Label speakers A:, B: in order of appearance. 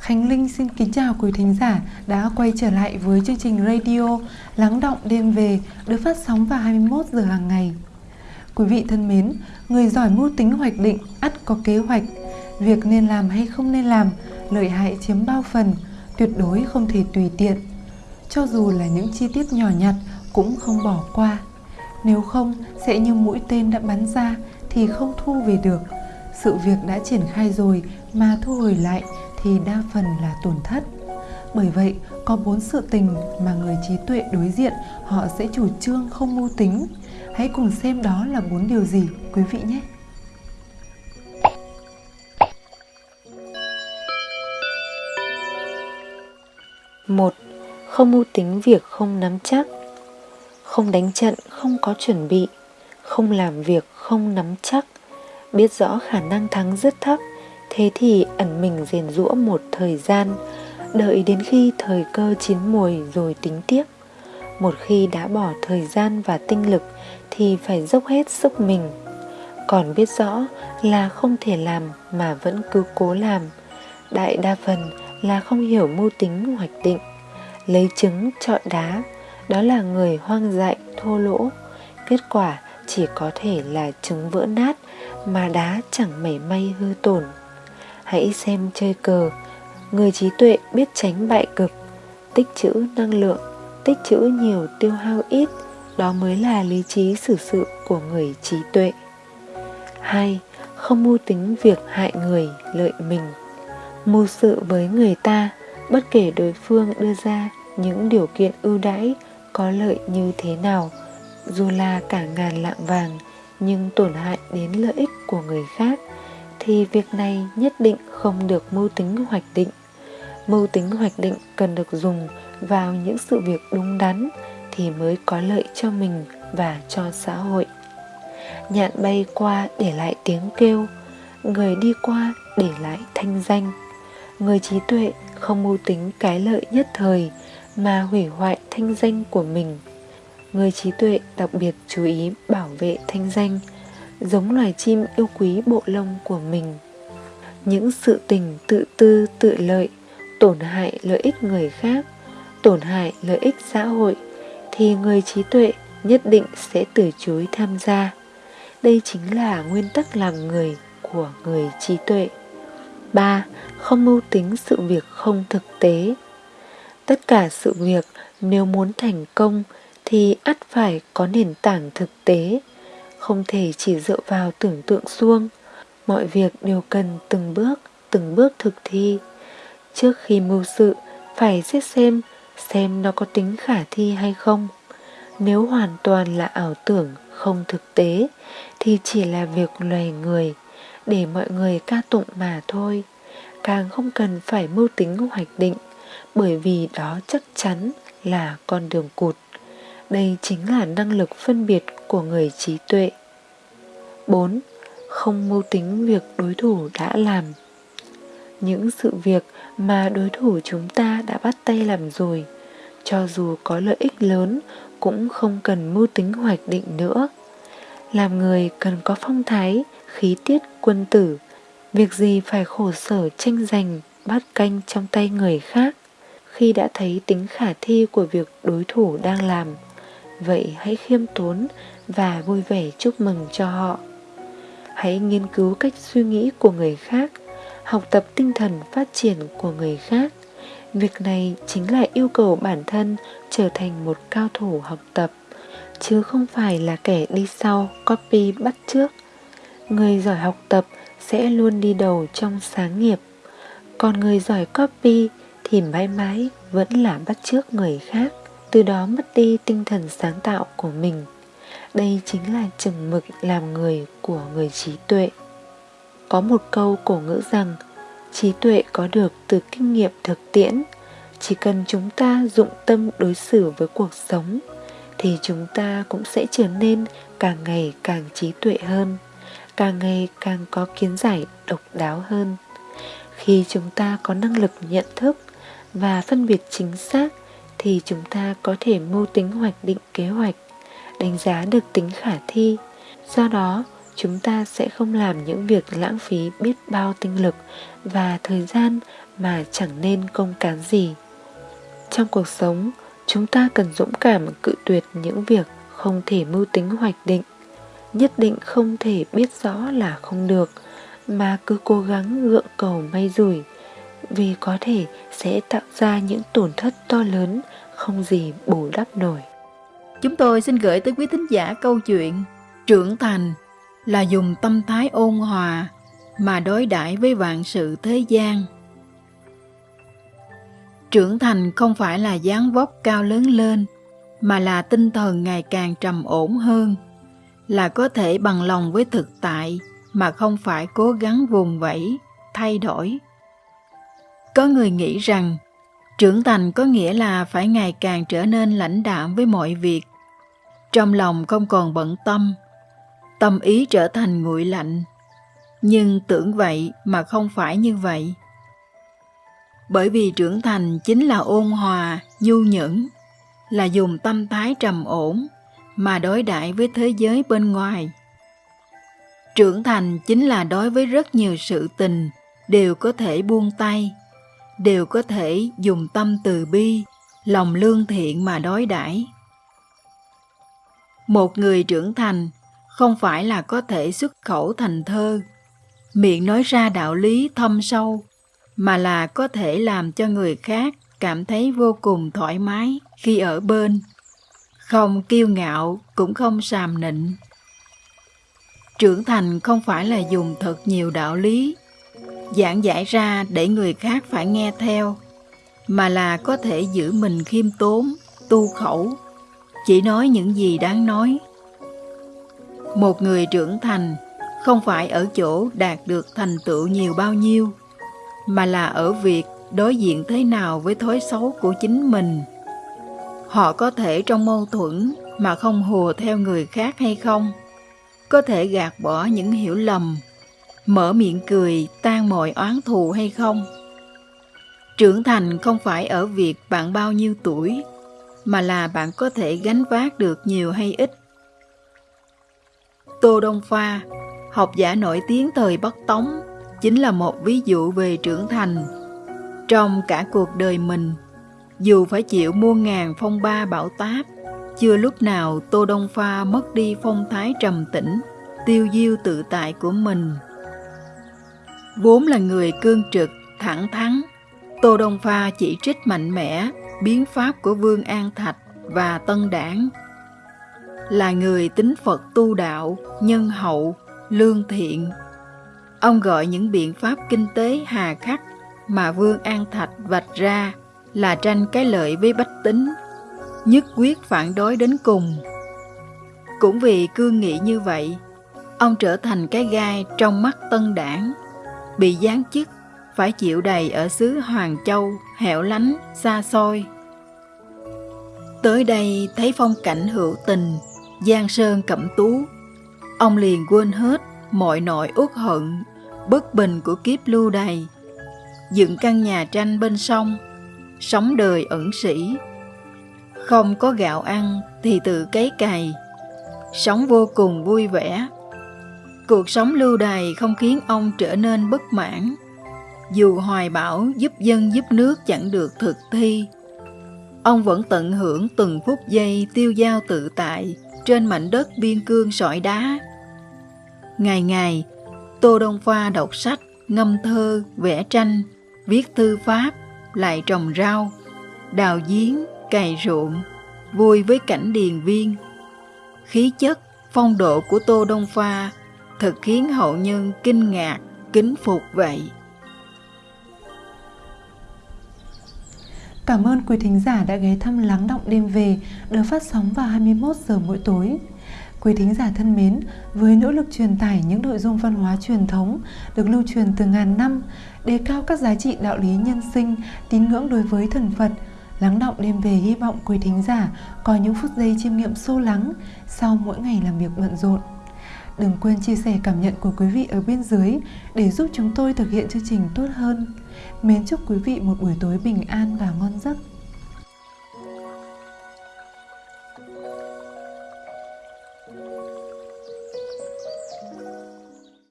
A: Khánh Linh xin kính chào quý thính giả đã quay trở lại với chương trình radio Lắng động đêm về được phát sóng vào 21 giờ hàng ngày. Quý vị thân mến, người giỏi mưu tính hoạch định ắt có kế hoạch. Việc nên làm hay không nên làm, lợi hại chiếm bao phần, tuyệt đối không thể tùy tiện. Cho dù là những chi tiết nhỏ nhặt cũng không bỏ qua. Nếu không, sẽ như mũi tên đã bắn ra thì không thu về được. Sự việc đã triển khai rồi mà thu hồi lại thì đa phần là tổn thất. Bởi vậy, có bốn sự tình mà người trí tuệ đối diện họ sẽ chủ trương không mưu tính. Hãy cùng xem đó là bốn điều gì quý vị nhé.
B: một Không mưu tính việc không nắm chắc Không đánh trận không có chuẩn bị Không làm việc không nắm chắc Biết rõ khả năng thắng rất thấp Thế thì ẩn mình rèn rũa một thời gian, Đợi đến khi thời cơ chín mùi rồi tính tiếp. Một khi đã bỏ thời gian và tinh lực Thì phải dốc hết sức mình. Còn biết rõ là không thể làm mà vẫn cứ cố làm. Đại đa phần là không hiểu mưu tính hoạch định. Lấy trứng trọi đá, Đó là người hoang dại, thô lỗ. Kết quả chỉ có thể là trứng vỡ nát Mà đá chẳng mảy may hư tổn. Hãy xem chơi cờ. Người trí tuệ biết tránh bại cực. Tích trữ năng lượng, Tích trữ nhiều tiêu hao ít. Đó mới là lý trí xử sự của người trí tuệ. Hai, Không mưu tính việc hại người, lợi mình. Mưu sự với người ta, Bất kể đối phương đưa ra những điều kiện ưu đãi, Có lợi như thế nào. Dù là cả ngàn lạng vàng, Nhưng tổn hại đến lợi ích của người khác thì việc này nhất định không được mưu tính hoạch định. Mưu tính hoạch định cần được dùng vào những sự việc đúng đắn thì mới có lợi cho mình và cho xã hội. Nhạn bay qua để lại tiếng kêu, người đi qua để lại thanh danh. Người trí tuệ không mưu tính cái lợi nhất thời mà hủy hoại thanh danh của mình. Người trí tuệ đặc biệt chú ý bảo vệ thanh danh, giống loài chim yêu quý bộ lông của mình. Những sự tình tự tư, tự lợi, tổn hại lợi ích người khác, tổn hại lợi ích xã hội, thì người trí tuệ nhất định sẽ từ chối tham gia. Đây chính là nguyên tắc làm người của người trí tuệ. 3. Không mưu tính sự việc không thực tế. Tất cả sự việc nếu muốn thành công thì ắt phải có nền tảng thực tế không thể chỉ dựa vào tưởng tượng suông. Mọi việc đều cần từng bước từng bước thực thi. Trước khi mưu sự, phải xét xem xem nó có tính khả thi hay không. Nếu hoàn toàn là ảo tưởng, không thực tế, thì chỉ là việc loài người, để mọi người ca tụng mà thôi. Càng không cần phải mưu tính hoạch định, bởi vì đó chắc chắn là con đường cụt đây chính là năng lực phân biệt của người trí tuệ. 4. Không mưu tính việc đối thủ đã làm. Những sự việc mà đối thủ chúng ta đã bắt tay làm rồi Cho dù có lợi ích lớn cũng không cần mưu tính hoạch định nữa. Làm người cần có phong thái, khí tiết quân tử. Việc gì phải khổ sở tranh giành, bắt canh trong tay người khác? Khi đã thấy tính khả thi của việc đối thủ đang làm Vậy hãy khiêm tốn và vui vẻ chúc mừng cho họ Hãy nghiên cứu cách suy nghĩ của người khác, học tập tinh thần phát triển của người khác. Việc này chính là yêu cầu bản thân trở thành một cao thủ học tập, chứ không phải là kẻ đi sau copy bắt trước. Người giỏi học tập sẽ luôn đi đầu trong sáng nghiệp, còn người giỏi copy thì mãi mãi vẫn là bắt trước người khác, từ đó mất đi tinh thần sáng tạo của mình. Đây chính là chừng mực làm người của người trí tuệ. Có một câu cổ ngữ rằng trí tuệ có được từ kinh nghiệm thực tiễn. Chỉ cần chúng ta dụng tâm đối xử với cuộc sống thì chúng ta cũng sẽ trở nên càng ngày càng trí tuệ hơn, càng ngày càng có kiến giải độc đáo hơn. Khi chúng ta có năng lực nhận thức và phân biệt chính xác thì chúng ta có thể mưu tính hoạch định kế hoạch, đánh giá được tính khả thi. Do đó, chúng ta sẽ không làm những việc lãng phí biết bao tinh lực và thời gian mà chẳng nên công cán gì. Trong cuộc sống, chúng ta cần dũng cảm cự tuyệt những việc không thể mưu tính hoạch định. Nhất định không thể biết rõ là không được, mà cứ cố gắng gượng cầu may rủi vì có thể sẽ tạo ra những tổn thất to lớn, không gì bù đắp nổi.
C: Chúng tôi xin gửi tới quý thính giả câu chuyện trưởng thành là dùng tâm thái ôn hòa mà đối đãi với vạn sự thế gian. Trưởng thành không phải là dáng vóc cao lớn lên, mà là tinh thần ngày càng trầm ổn hơn, là có thể bằng lòng với thực tại mà không phải cố gắng vùng vẫy, thay đổi có người nghĩ rằng, trưởng thành có nghĩa là phải ngày càng trở nên lãnh đạm với mọi việc. Trong lòng không còn bận tâm tâm ý trở thành nguội lạnh. Nhưng tưởng vậy mà không phải như vậy. Bởi vì trưởng thành chính là ôn hòa, nhu nhẫn, là dùng tâm thái trầm ổn mà đối đãi với thế giới bên ngoài. Trưởng thành chính là đối với rất nhiều sự tình đều có thể buông tay đều có thể dùng tâm từ bi, lòng lương thiện mà đối đãi. Một người trưởng thành không phải là có thể xuất khẩu thành thơ, miệng nói ra đạo lý thâm sâu, mà là có thể làm cho người khác cảm thấy vô cùng thoải mái khi ở bên. Không kiêu ngạo cũng không sàm nịnh. Trưởng thành không phải là dùng thật nhiều đạo lý giảng giải ra để người khác phải nghe theo, mà là có thể giữ mình khiêm tốn, tu khẩu. Chỉ nói những gì đáng nói. Một người trưởng thành không phải ở chỗ đạt được thành tựu nhiều bao nhiêu, mà là ở việc đối diện thế nào với thói xấu của chính mình. Họ có thể trong mâu thuẫn mà không hùa theo người khác hay không, có thể gạt bỏ những hiểu lầm mở miệng cười, tan mọi oán thù hay không? Trưởng thành không phải ở việc bạn bao nhiêu tuổi, mà là bạn có thể gánh vác được nhiều hay ít. Tô đông pha, học giả nổi tiếng thời bắc tống, chính là một ví dụ về trưởng thành. Trong cả cuộc đời mình, dù phải chịu muôn ngàn phong ba bão táp, chưa lúc nào tô đông pha mất đi phong thái trầm tĩnh, tiêu diêu tự tại của mình vốn là người cương trực, thẳng thắn. Tô đông pha chỉ trích mạnh mẽ biến pháp của vương an thạch và tân đảng. Là người tính phật tu đạo, nhân hậu, lương thiện. Ông gọi những biện pháp kinh tế hà khắc mà vương an thạch vạch ra là tranh cái lợi với bách tính, nhất quyết phản đối đến cùng. Cũng vì cương nghị như vậy, ông trở thành cái gai trong mắt tân đảng bị giáng chức phải chịu đầy ở xứ Hoàng Châu, hẻo lánh, xa xôi. Tới đây thấy phong cảnh hữu tình, giang sơn cẩm tú, ông liền quên hết mọi nỗi uất hận, bất bình của kiếp lưu đày. Dựng căn nhà tranh bên sông, sống đời ẩn sĩ. Không có gạo ăn thì tự cấy cày, sống vô cùng vui vẻ. Cuộc sống lưu đày không khiến ông trở nên bất mãn. Dù hoài bão giúp dân giúp nước chẳng được thực thi, ông vẫn tận hưởng từng phút giây tiêu dao tự tại trên mảnh đất biên cương sỏi đá. Ngày ngày, Tô Đông Pha đọc sách, ngâm thơ, vẽ tranh, viết thư pháp, lại trồng rau, đào giếng, cày ruộng, vui với cảnh điền viên. Khí chất, phong độ của Tô Đông Pha thật khiến hậu nhân kinh ngạc, kính phục vậy.
A: Cảm ơn quý thính giả đã ghé thăm Lắng Động Đêm Về được phát sóng vào 21 giờ mỗi tối. Quý thính giả thân mến, với nỗ lực truyền tải những nội dung văn hóa truyền thống được lưu truyền từ ngàn năm, đề cao các giá trị đạo lý nhân sinh, tín ngưỡng đối với thần Phật, Lắng động đêm về hy vọng quý thính giả có những phút giây chiêm nghiệm sâu lắng sau mỗi ngày làm việc bận rộn. Đừng quên chia sẻ cảm nhận của quý vị ở bên dưới để giúp chúng tôi thực hiện chương trình tốt hơn. Mến chúc quý vị một buổi tối bình an và ngon giấc.